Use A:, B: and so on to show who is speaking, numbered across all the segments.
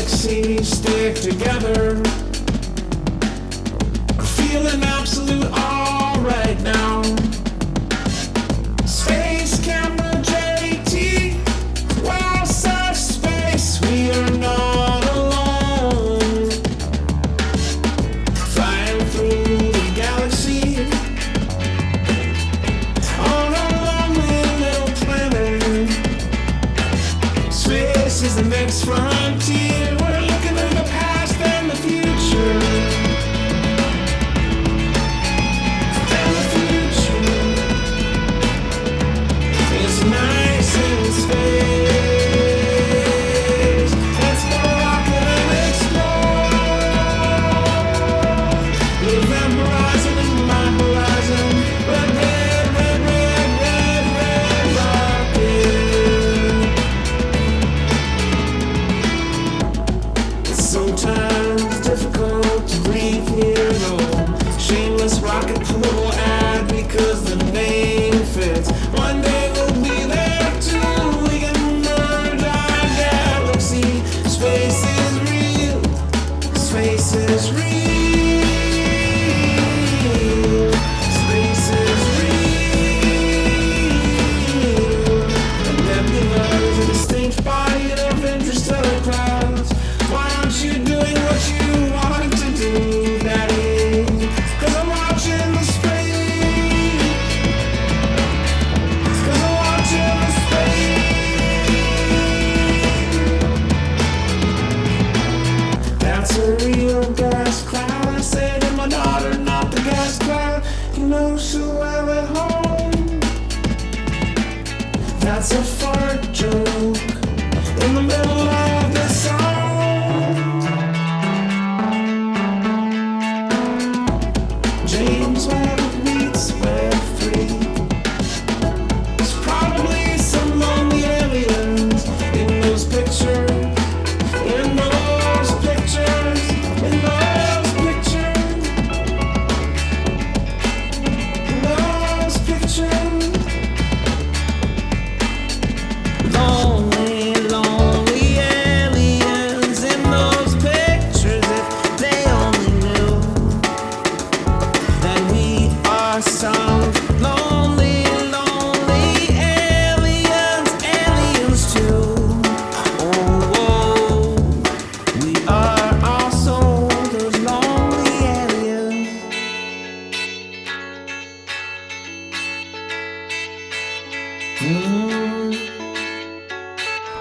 A: galaxies stick together. I'm feeling absolute all right now. Space camera JT, outside space, we are not alone. Flying through the galaxy on a lonely little planet. Space is the next frontier. James Webb. Mm.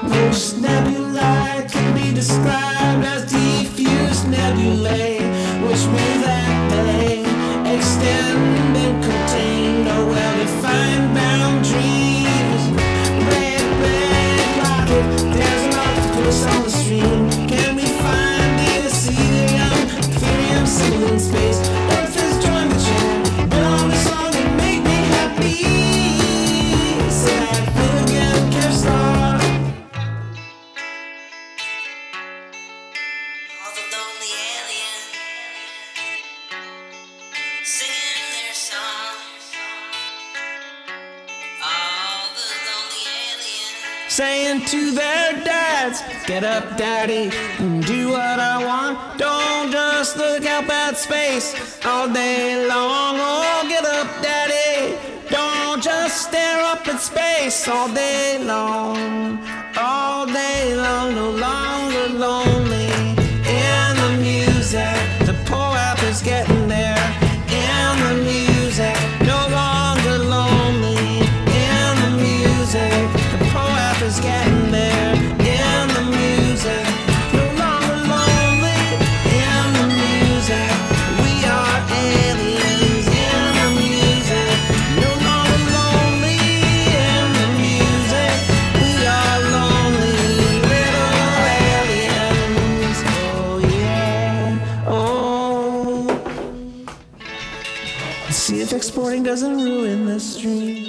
B: Oh, snap
A: saying to their dads, Get up, daddy, and do what I want. Don't just look out at space all day long. Oh, get up, daddy. Don't just stare up at space all day long. All day long, no longer lonely. in the music. No longer lonely in the music. We are aliens in the music. No longer lonely in the music. We are lonely little aliens. Oh yeah. Oh. Let's see if exporting doesn't ruin this dream.